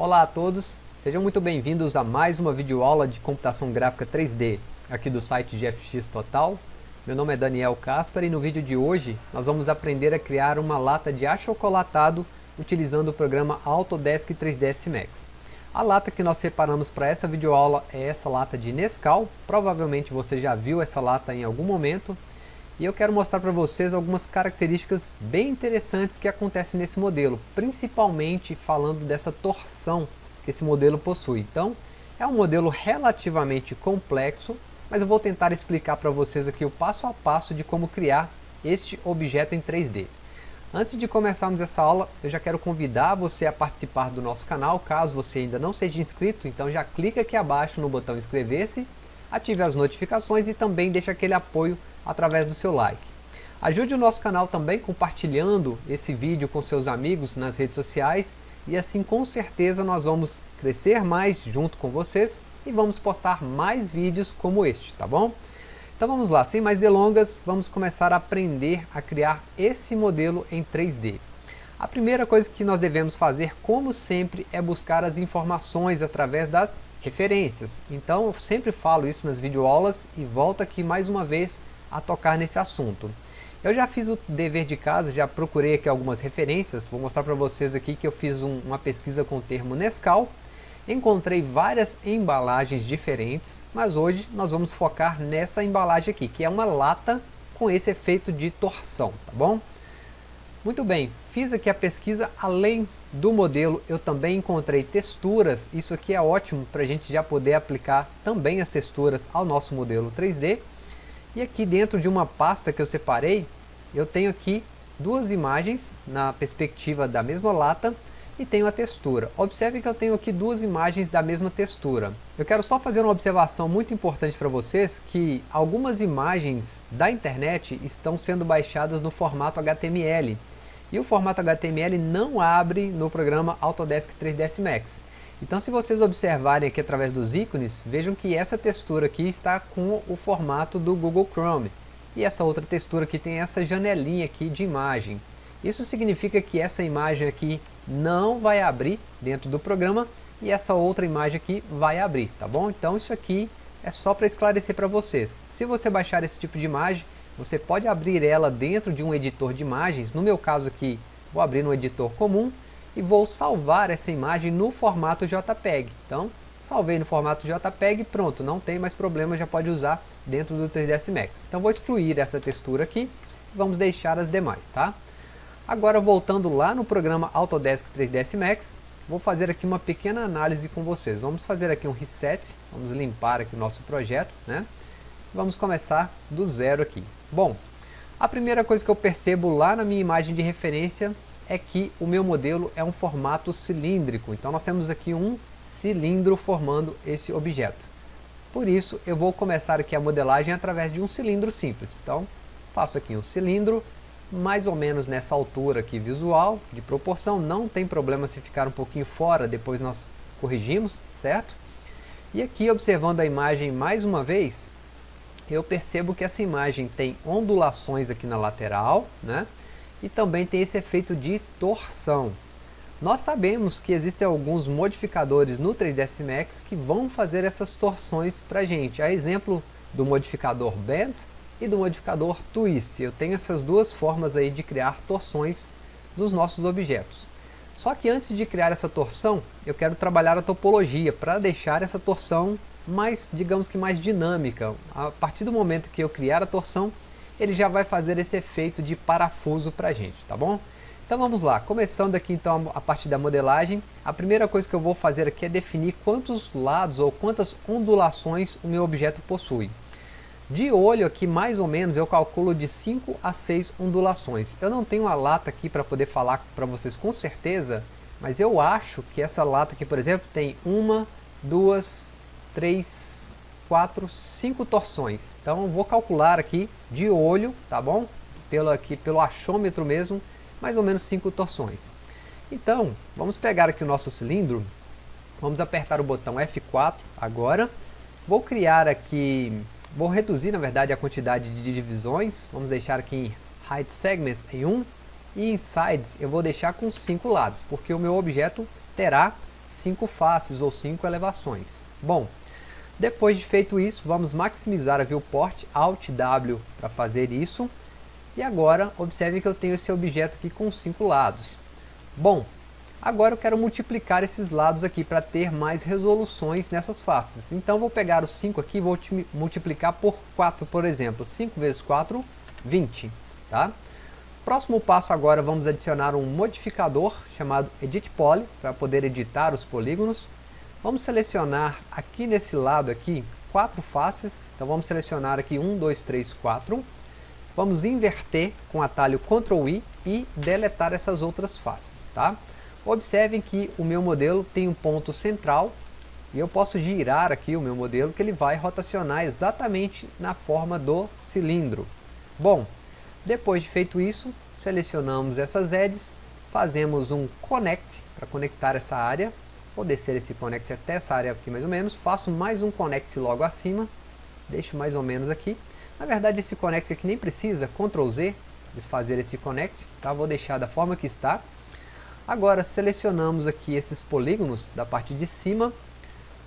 Olá a todos, sejam muito bem-vindos a mais uma videoaula de computação gráfica 3D aqui do site GFX Total. Meu nome é Daniel Caspar e no vídeo de hoje nós vamos aprender a criar uma lata de achocolatado utilizando o programa Autodesk 3ds Max. A lata que nós separamos para essa videoaula é essa lata de Nescau, provavelmente você já viu essa lata em algum momento, e eu quero mostrar para vocês algumas características bem interessantes que acontecem nesse modelo, principalmente falando dessa torção que esse modelo possui. Então, é um modelo relativamente complexo, mas eu vou tentar explicar para vocês aqui o passo a passo de como criar este objeto em 3D. Antes de começarmos essa aula, eu já quero convidar você a participar do nosso canal, caso você ainda não seja inscrito, então já clica aqui abaixo no botão inscrever-se, ative as notificações e também deixe aquele apoio através do seu like. Ajude o nosso canal também compartilhando esse vídeo com seus amigos nas redes sociais e assim com certeza nós vamos crescer mais junto com vocês e vamos postar mais vídeos como este, tá bom? Então vamos lá, sem mais delongas, vamos começar a aprender a criar esse modelo em 3D. A primeira coisa que nós devemos fazer, como sempre, é buscar as informações através das referências. Então eu sempre falo isso nas videoaulas e volto aqui mais uma vez a tocar nesse assunto. Eu já fiz o dever de casa, já procurei aqui algumas referências, vou mostrar para vocês aqui que eu fiz um, uma pesquisa com o termo Nescau, encontrei várias embalagens diferentes, mas hoje nós vamos focar nessa embalagem aqui, que é uma lata com esse efeito de torção, tá bom? Muito bem, fiz aqui a pesquisa, além do modelo eu também encontrei texturas, isso aqui é ótimo para a gente já poder aplicar também as texturas ao nosso modelo 3D, e aqui dentro de uma pasta que eu separei, eu tenho aqui duas imagens na perspectiva da mesma lata e tenho a textura. Observe que eu tenho aqui duas imagens da mesma textura. Eu quero só fazer uma observação muito importante para vocês, que algumas imagens da internet estão sendo baixadas no formato HTML. E o formato HTML não abre no programa Autodesk 3ds Max. Então se vocês observarem aqui através dos ícones, vejam que essa textura aqui está com o formato do Google Chrome. E essa outra textura aqui tem essa janelinha aqui de imagem. Isso significa que essa imagem aqui não vai abrir dentro do programa e essa outra imagem aqui vai abrir, tá bom? Então isso aqui é só para esclarecer para vocês. Se você baixar esse tipo de imagem, você pode abrir ela dentro de um editor de imagens. No meu caso aqui, vou abrir no editor comum e vou salvar essa imagem no formato JPEG. Então, salvei no formato JPEG, pronto, não tem mais problema, já pode usar dentro do 3ds Max. Então vou excluir essa textura aqui vamos deixar as demais, tá? Agora voltando lá no programa Autodesk 3ds Max, vou fazer aqui uma pequena análise com vocês. Vamos fazer aqui um reset, vamos limpar aqui o nosso projeto, né? Vamos começar do zero aqui. Bom, a primeira coisa que eu percebo lá na minha imagem de referência é que o meu modelo é um formato cilíndrico. Então nós temos aqui um cilindro formando esse objeto. Por isso eu vou começar aqui a modelagem através de um cilindro simples. Então faço aqui um cilindro, mais ou menos nessa altura aqui visual, de proporção. Não tem problema se ficar um pouquinho fora, depois nós corrigimos, certo? E aqui observando a imagem mais uma vez, eu percebo que essa imagem tem ondulações aqui na lateral, né? E também tem esse efeito de torção. Nós sabemos que existem alguns modificadores no 3ds Max que vão fazer essas torções para gente. A exemplo do modificador Bend e do modificador Twist. Eu tenho essas duas formas aí de criar torções dos nossos objetos. Só que antes de criar essa torção, eu quero trabalhar a topologia para deixar essa torção mais, digamos que mais dinâmica. A partir do momento que eu criar a torção, ele já vai fazer esse efeito de parafuso para a gente, tá bom? Então vamos lá, começando aqui então a parte da modelagem, a primeira coisa que eu vou fazer aqui é definir quantos lados ou quantas ondulações o meu objeto possui. De olho aqui, mais ou menos, eu calculo de 5 a 6 ondulações. Eu não tenho a lata aqui para poder falar para vocês com certeza, mas eu acho que essa lata aqui, por exemplo, tem uma, duas, três, 4, 5 torções. Então vou calcular aqui de olho, tá bom? Pelo, aqui, pelo achômetro mesmo, mais ou menos 5 torções. Então, vamos pegar aqui o nosso cilindro, vamos apertar o botão F4 agora, vou criar aqui, vou reduzir na verdade a quantidade de divisões, vamos deixar aqui em Height Segments em 1, e em Sides eu vou deixar com 5 lados, porque o meu objeto terá cinco faces ou cinco elevações. Bom, depois de feito isso, vamos maximizar a viewport Alt W para fazer isso. E agora, observe que eu tenho esse objeto aqui com cinco lados. Bom, agora eu quero multiplicar esses lados aqui para ter mais resoluções nessas faces. Então vou pegar os 5 aqui e vou multiplicar por 4, por exemplo. 5 vezes 4, 20. Tá? Próximo passo agora vamos adicionar um modificador chamado Edit Poly para poder editar os polígonos. Vamos selecionar aqui nesse lado aqui quatro faces. Então vamos selecionar aqui 1, 2, 3, 4. Vamos inverter com o atalho Ctrl I e deletar essas outras faces. Tá? Observem que o meu modelo tem um ponto central e eu posso girar aqui o meu modelo que ele vai rotacionar exatamente na forma do cilindro. Bom, depois de feito isso, selecionamos essas edges, fazemos um connect para conectar essa área. Vou descer esse connect até essa área aqui mais ou menos. Faço mais um connect logo acima. Deixo mais ou menos aqui. Na verdade esse connect aqui nem precisa, Ctrl Z, desfazer esse connect. Tá? Vou deixar da forma que está. Agora selecionamos aqui esses polígonos da parte de cima.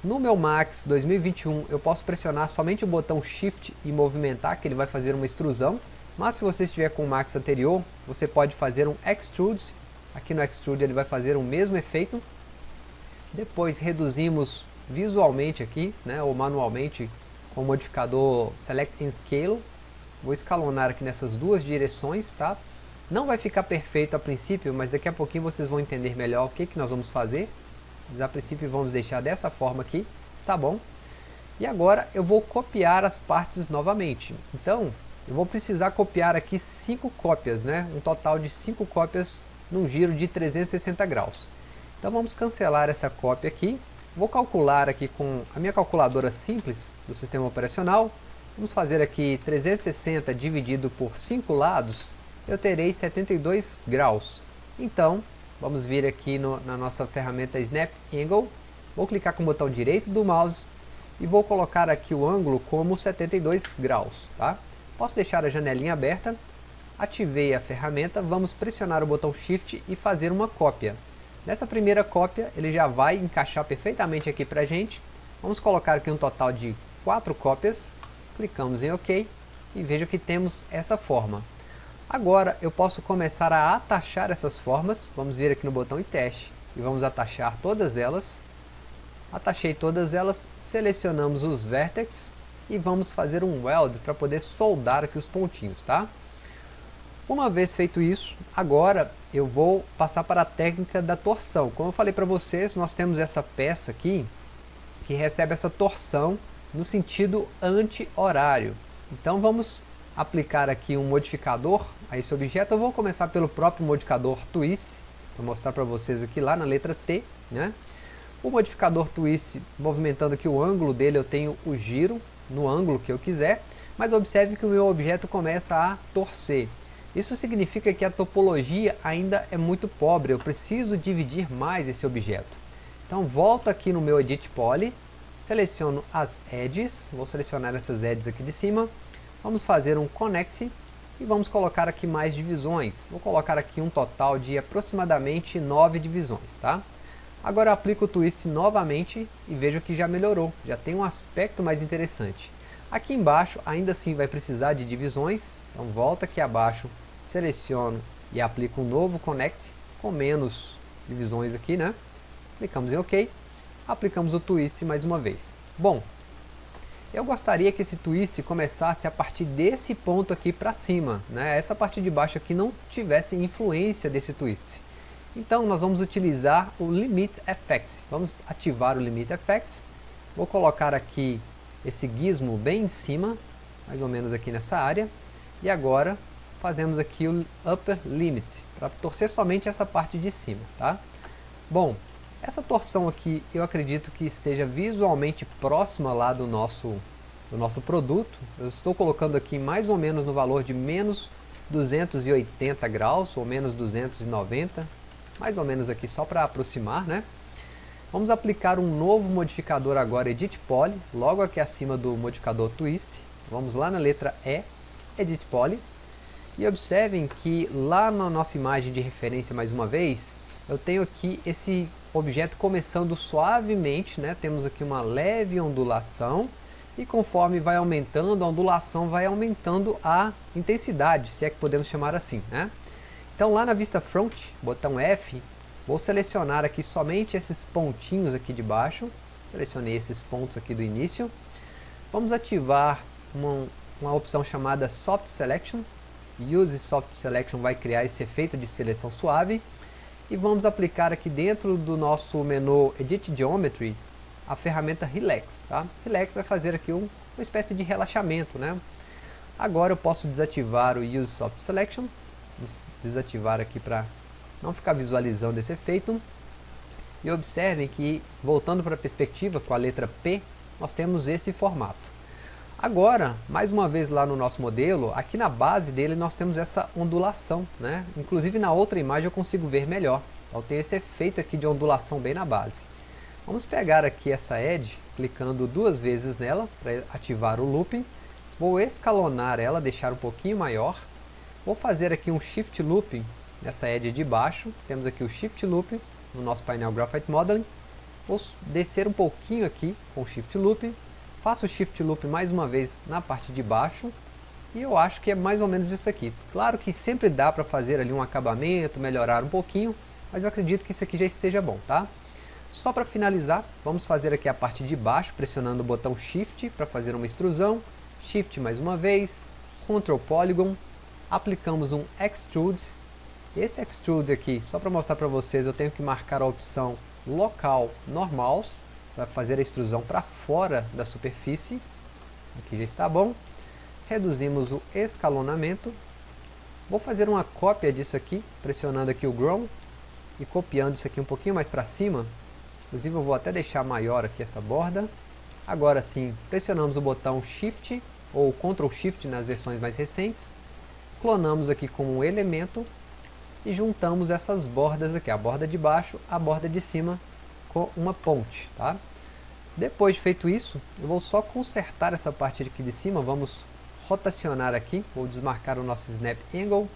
No meu Max 2021 eu posso pressionar somente o botão Shift e movimentar, que ele vai fazer uma extrusão. Mas se você estiver com o Max anterior, você pode fazer um Extrude. Aqui no Extrude ele vai fazer o mesmo efeito. Depois reduzimos visualmente aqui, né, ou manualmente, com o modificador Select and Scale. Vou escalonar aqui nessas duas direções, tá? Não vai ficar perfeito a princípio, mas daqui a pouquinho vocês vão entender melhor o que, que nós vamos fazer. Mas a princípio vamos deixar dessa forma aqui, está bom? E agora eu vou copiar as partes novamente. Então, eu vou precisar copiar aqui 5 cópias, né? um total de 5 cópias num giro de 360 graus. Então vamos cancelar essa cópia aqui. Vou calcular aqui com a minha calculadora simples do sistema operacional. Vamos fazer aqui 360 dividido por 5 lados, eu terei 72 graus. Então, vamos vir aqui no, na nossa ferramenta Snap Angle. Vou clicar com o botão direito do mouse e vou colocar aqui o ângulo como 72 graus. Tá? Posso deixar a janelinha aberta, ativei a ferramenta, vamos pressionar o botão Shift e fazer uma cópia. Nessa primeira cópia, ele já vai encaixar perfeitamente aqui para a gente. Vamos colocar aqui um total de 4 cópias, clicamos em OK e veja que temos essa forma. Agora eu posso começar a atachar essas formas, vamos vir aqui no botão em teste e vamos atachar todas elas. Atachei todas elas, selecionamos os vértices e vamos fazer um weld para poder soldar aqui os pontinhos, tá? Uma vez feito isso, agora eu vou passar para a técnica da torção. Como eu falei para vocês, nós temos essa peça aqui que recebe essa torção no sentido anti-horário. Então vamos aplicar aqui um modificador a esse objeto. Eu vou começar pelo próprio modificador Twist, vou mostrar para vocês aqui lá na letra T. Né? O modificador Twist, movimentando aqui o ângulo dele, eu tenho o giro, no ângulo que eu quiser, mas observe que o meu objeto começa a torcer. Isso significa que a topologia ainda é muito pobre, eu preciso dividir mais esse objeto. Então volto aqui no meu Edit Poly, seleciono as edges, vou selecionar essas edges aqui de cima, vamos fazer um Connect e vamos colocar aqui mais divisões. Vou colocar aqui um total de aproximadamente 9 divisões, tá? Agora eu aplico o twist novamente e vejo que já melhorou, já tem um aspecto mais interessante. Aqui embaixo ainda assim vai precisar de divisões, então volta aqui abaixo, seleciono e aplico um novo Connect com menos divisões aqui, né? Clicamos em OK, aplicamos o twist mais uma vez. Bom, eu gostaria que esse twist começasse a partir desse ponto aqui para cima, né? Essa parte de baixo aqui não tivesse influência desse twist. Então nós vamos utilizar o Limit Effects. Vamos ativar o Limit Effects. Vou colocar aqui esse gizmo bem em cima, mais ou menos aqui nessa área. E agora fazemos aqui o Upper Limit, para torcer somente essa parte de cima. Tá? Bom, essa torção aqui eu acredito que esteja visualmente próxima lá do nosso, do nosso produto. Eu estou colocando aqui mais ou menos no valor de menos 280 graus, ou menos 290 mais ou menos aqui só para aproximar, né? Vamos aplicar um novo modificador agora, Edit Poly, logo aqui acima do modificador Twist. Vamos lá na letra E, Edit Poly. E observem que lá na nossa imagem de referência, mais uma vez, eu tenho aqui esse objeto começando suavemente, né? temos aqui uma leve ondulação, e conforme vai aumentando, a ondulação vai aumentando a intensidade, se é que podemos chamar assim. Né? Então lá na vista front, botão F, vou selecionar aqui somente esses pontinhos aqui de baixo, selecionei esses pontos aqui do início, vamos ativar uma, uma opção chamada Soft Selection, Use Soft Selection vai criar esse efeito de seleção suave, e vamos aplicar aqui dentro do nosso menu Edit Geometry a ferramenta Relax. Tá? Relax vai fazer aqui um, uma espécie de relaxamento. Né? Agora eu posso desativar o Use Soft Selection, vamos desativar aqui para não ficar visualizando esse efeito. E observem que, voltando para a perspectiva com a letra P, nós temos esse formato. Agora, mais uma vez lá no nosso modelo, aqui na base dele nós temos essa ondulação, né? Inclusive na outra imagem eu consigo ver melhor. Então tem esse efeito aqui de ondulação bem na base. Vamos pegar aqui essa edge, clicando duas vezes nela para ativar o looping. Vou escalonar ela, deixar um pouquinho maior. Vou fazer aqui um shift looping nessa edge de baixo. Temos aqui o shift looping no nosso painel Graphite Modeling. Vou descer um pouquinho aqui com shift looping Faço o Shift Loop mais uma vez na parte de baixo. E eu acho que é mais ou menos isso aqui. Claro que sempre dá para fazer ali um acabamento, melhorar um pouquinho. Mas eu acredito que isso aqui já esteja bom, tá? Só para finalizar, vamos fazer aqui a parte de baixo, pressionando o botão Shift para fazer uma extrusão. Shift mais uma vez, Ctrl Polygon, aplicamos um Extrude. Esse Extrude aqui, só para mostrar para vocês, eu tenho que marcar a opção Local Normals, para fazer a extrusão para fora da superfície. Aqui já está bom. Reduzimos o escalonamento. Vou fazer uma cópia disso aqui, pressionando aqui o Grow e copiando isso aqui um pouquinho mais para cima. Inclusive eu vou até deixar maior aqui essa borda. Agora sim, pressionamos o botão Shift ou Ctrl Shift nas versões mais recentes. Clonamos aqui como um elemento e juntamos essas bordas aqui, a borda de baixo, a borda de cima com uma ponte, tá? Depois de feito isso, eu vou só consertar essa parte aqui de cima, vamos rotacionar aqui, vou desmarcar o nosso Snap Angle,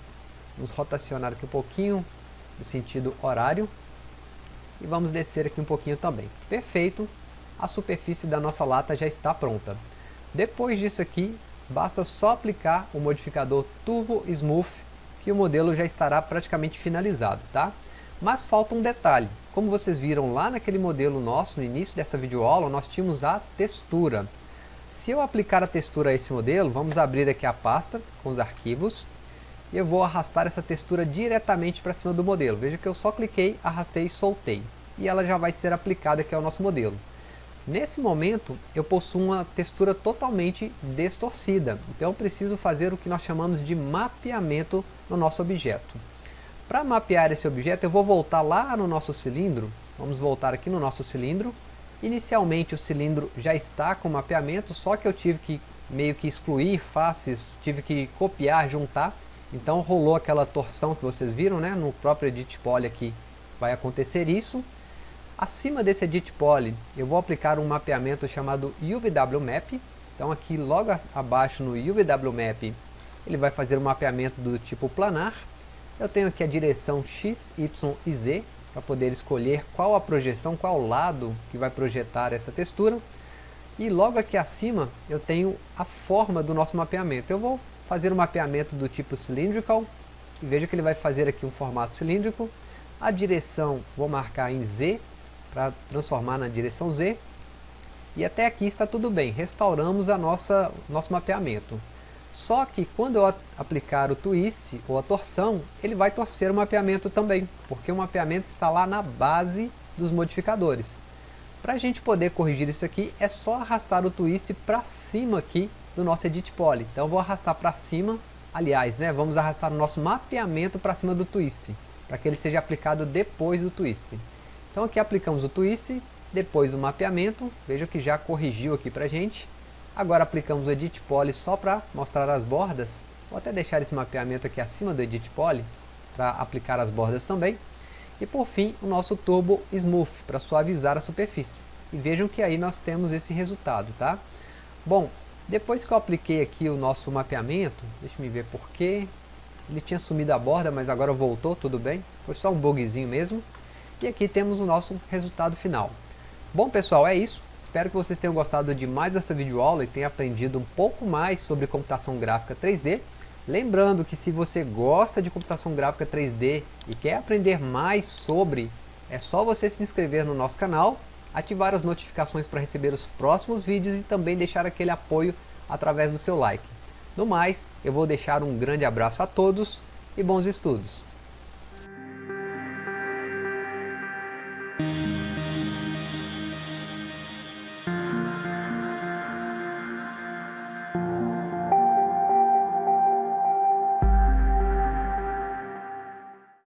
vamos rotacionar aqui um pouquinho, no sentido horário, e vamos descer aqui um pouquinho também. Perfeito, a superfície da nossa lata já está pronta. Depois disso aqui, basta só aplicar o modificador Turbo Smooth, que o modelo já estará praticamente finalizado, tá? Mas falta um detalhe. Como vocês viram lá naquele modelo nosso, no início dessa videoaula, nós tínhamos a textura. Se eu aplicar a textura a esse modelo, vamos abrir aqui a pasta com os arquivos. E eu vou arrastar essa textura diretamente para cima do modelo. Veja que eu só cliquei, arrastei e soltei. E ela já vai ser aplicada aqui ao nosso modelo. Nesse momento, eu possuo uma textura totalmente distorcida. Então eu preciso fazer o que nós chamamos de mapeamento no nosso objeto. Para mapear esse objeto, eu vou voltar lá no nosso cilindro. Vamos voltar aqui no nosso cilindro. Inicialmente o cilindro já está com mapeamento, só que eu tive que meio que excluir faces, tive que copiar, juntar. Então rolou aquela torção que vocês viram, né? No próprio Edit Poly aqui vai acontecer isso. Acima desse Edit Poly, eu vou aplicar um mapeamento chamado UVW Map. Então aqui logo abaixo no UVW Map, ele vai fazer um mapeamento do tipo planar. Eu tenho aqui a direção X, Y e Z, para poder escolher qual a projeção, qual lado que vai projetar essa textura. E logo aqui acima eu tenho a forma do nosso mapeamento. Eu vou fazer um mapeamento do tipo cylindrical, e veja que ele vai fazer aqui um formato cilíndrico. A direção vou marcar em Z, para transformar na direção Z. E até aqui está tudo bem, restauramos a nossa nosso mapeamento. Só que quando eu aplicar o twist ou a torção, ele vai torcer o mapeamento também, porque o mapeamento está lá na base dos modificadores. Para a gente poder corrigir isso aqui, é só arrastar o twist para cima aqui do nosso Edit Poly. Então vou arrastar para cima, aliás, né, vamos arrastar o nosso mapeamento para cima do twist, para que ele seja aplicado depois do twist. Então aqui aplicamos o twist, depois o mapeamento, veja que já corrigiu aqui para a gente. Agora aplicamos o Edit Poly só para mostrar as bordas. Vou até deixar esse mapeamento aqui acima do Edit Poly para aplicar as bordas também. E por fim, o nosso Turbo Smooth para suavizar a superfície. E vejam que aí nós temos esse resultado, tá? Bom, depois que eu apliquei aqui o nosso mapeamento, deixa me ver porquê. Ele tinha sumido a borda, mas agora voltou, tudo bem. Foi só um bugzinho mesmo. E aqui temos o nosso resultado final. Bom pessoal, é isso. Espero que vocês tenham gostado de mais essa videoaula e tenham aprendido um pouco mais sobre computação gráfica 3D. Lembrando que se você gosta de computação gráfica 3D e quer aprender mais sobre, é só você se inscrever no nosso canal, ativar as notificações para receber os próximos vídeos e também deixar aquele apoio através do seu like. No mais, eu vou deixar um grande abraço a todos e bons estudos!